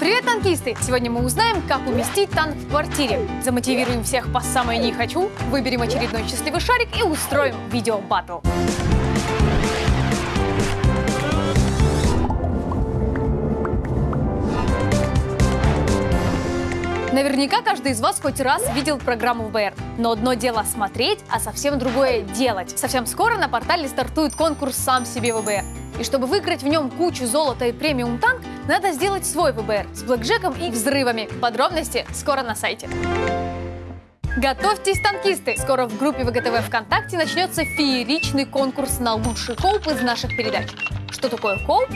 Привет, танкисты! Сегодня мы узнаем, как уместить танк в квартире. Замотивируем всех по самой не хочу, выберем очередной счастливый шарик и устроим видео-баттл. Наверняка каждый из вас хоть раз видел программу ВБР. Но одно дело смотреть, а совсем другое делать. Совсем скоро на портале стартует конкурс «Сам себе ВБР». И чтобы выиграть в нем кучу золота и премиум танк, надо сделать свой ВБР с блэкджеком и взрывами. Подробности скоро на сайте. Готовьтесь, танкисты! Скоро в группе ВГТВ ВКонтакте начнется фееричный конкурс на лучший коуп из наших передач. Что такое коуп?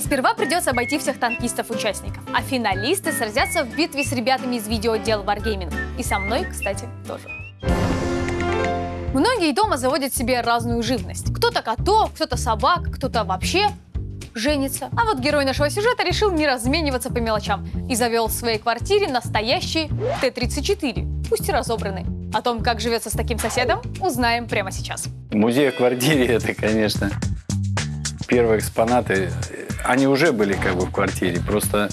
Сперва придется обойти всех танкистов-участников, а финалисты сразятся в битве с ребятами из видеоотдела Wargaming. И со мной, кстати, тоже. Многие дома заводят себе разную живность. Кто-то котов, кто-то собак, кто-то вообще женится. А вот герой нашего сюжета решил не размениваться по мелочам и завел в своей квартире настоящий Т-34, пусть и разобранный. О том, как живется с таким соседом, узнаем прямо сейчас. Музей в квартире – это, конечно, первые экспонаты. Они уже были как бы в квартире, просто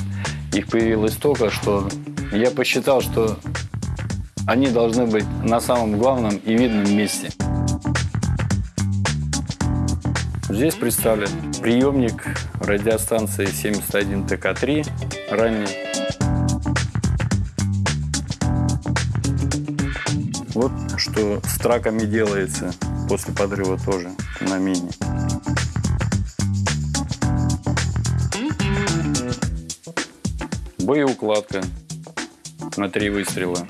их появилось столько, что я посчитал, что они должны быть на самом главном и видном месте. Здесь представлен приемник радиостанции 71 ТК-3 ранний. Вот что с траками делается после подрыва тоже на мине. Боеукладка на три выстрела.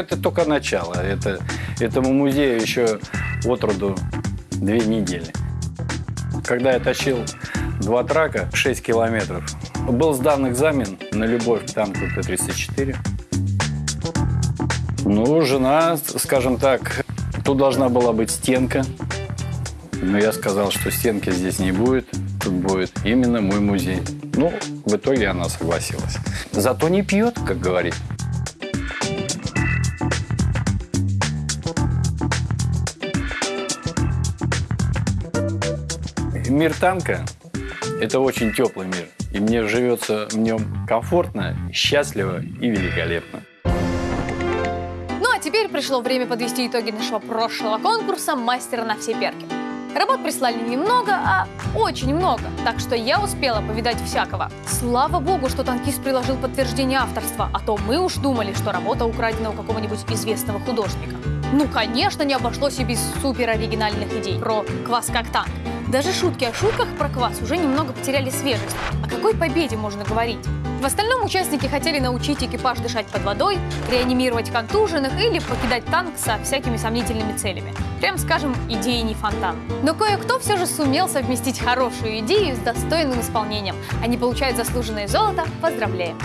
Это только начало. Это, этому музею еще от роду две недели. Когда я тащил два трака, 6 километров, был сдан экзамен на любовь к танку Т-34. Ну, жена, скажем так, тут должна была быть стенка. Но я сказал, что стенки здесь не будет, тут будет именно мой музей. Ну, в итоге она согласилась. Зато не пьет, как говорит. Мир танка – это очень теплый мир. И мне живется в нем комфортно, счастливо и великолепно. Ну а теперь пришло время подвести итоги нашего прошлого конкурса «Мастера на все перки». Работ прислали немного, а очень много, так что я успела повидать всякого. Слава богу, что танкист приложил подтверждение авторства, а то мы уж думали, что работа украдена у какого-нибудь известного художника. Ну, конечно, не обошлось и без супер оригинальных идей про квас как танк. Даже шутки о шутках про квас уже немного потеряли свежесть. О какой победе можно говорить? В остальном участники хотели научить экипаж дышать под водой, реанимировать контуженных или покидать танк со всякими сомнительными целями. Прям скажем, идеи не фонтан. Но кое-кто все же сумел совместить хорошую идею с достойным исполнением. Они получают заслуженное золото. Поздравляем!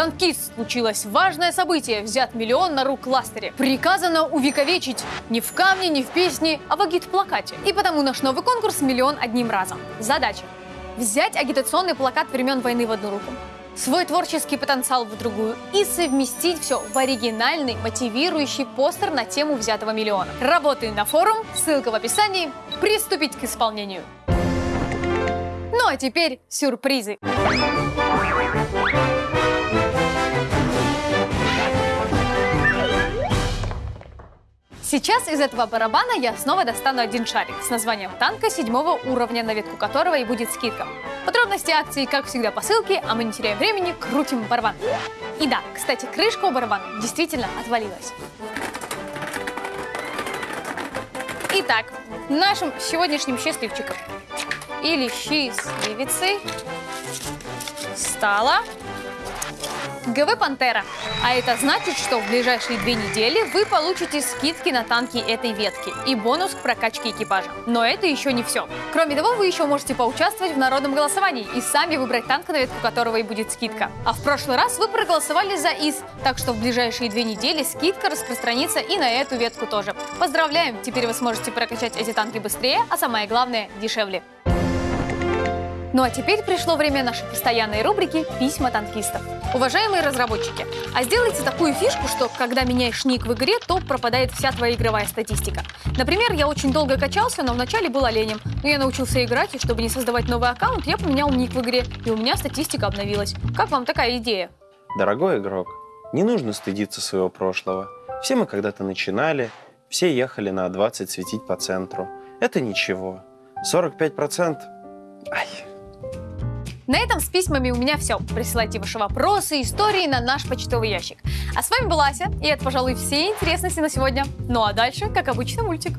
Танкист случилось важное событие. Взят миллион на рук кластере. Приказано увековечить не в камне, не в песне, а в агит-плакате. И потому наш новый конкурс «Миллион одним разом». Задача – взять агитационный плакат времен войны в одну руку, свой творческий потенциал в другую и совместить все в оригинальный, мотивирующий постер на тему взятого миллиона. Работы на форум, ссылка в описании. Приступить к исполнению. Ну а теперь сюрпризы. Сейчас из этого барабана я снова достану один шарик с названием танка седьмого уровня, на ветку которого и будет скидка. Подробности акции, как всегда, по ссылке, а мы не теряем времени, крутим барабан. И да, кстати, крышка у барабана действительно отвалилась. Итак, нашим сегодняшним счастливчиком или счастливицей стала ГВ «Пантера». А это значит, что в ближайшие две недели вы получите скидки на танки этой ветки и бонус к прокачке экипажа. Но это еще не все. Кроме того, вы еще можете поучаствовать в народном голосовании и сами выбрать танк, на ветку которого и будет скидка. А в прошлый раз вы проголосовали за ИС, так что в ближайшие две недели скидка распространится и на эту ветку тоже. Поздравляем! Теперь вы сможете прокачать эти танки быстрее, а самое главное – дешевле. Ну а теперь пришло время нашей постоянной рубрики «Письма танкистов». Уважаемые разработчики, а сделайте такую фишку, что когда меняешь ник в игре, то пропадает вся твоя игровая статистика. Например, я очень долго качался, но вначале был оленем. Но я научился играть, и чтобы не создавать новый аккаунт, я поменял ник в игре, и у меня статистика обновилась. Как вам такая идея? Дорогой игрок, не нужно стыдиться своего прошлого. Все мы когда-то начинали, все ехали на 20 светить по центру. Это ничего. 45% Ай, на этом с письмами у меня все. Присылайте ваши вопросы, истории на наш почтовый ящик. А с вами была Ася, и это, пожалуй, все интересности на сегодня. Ну а дальше, как обычно, мультик.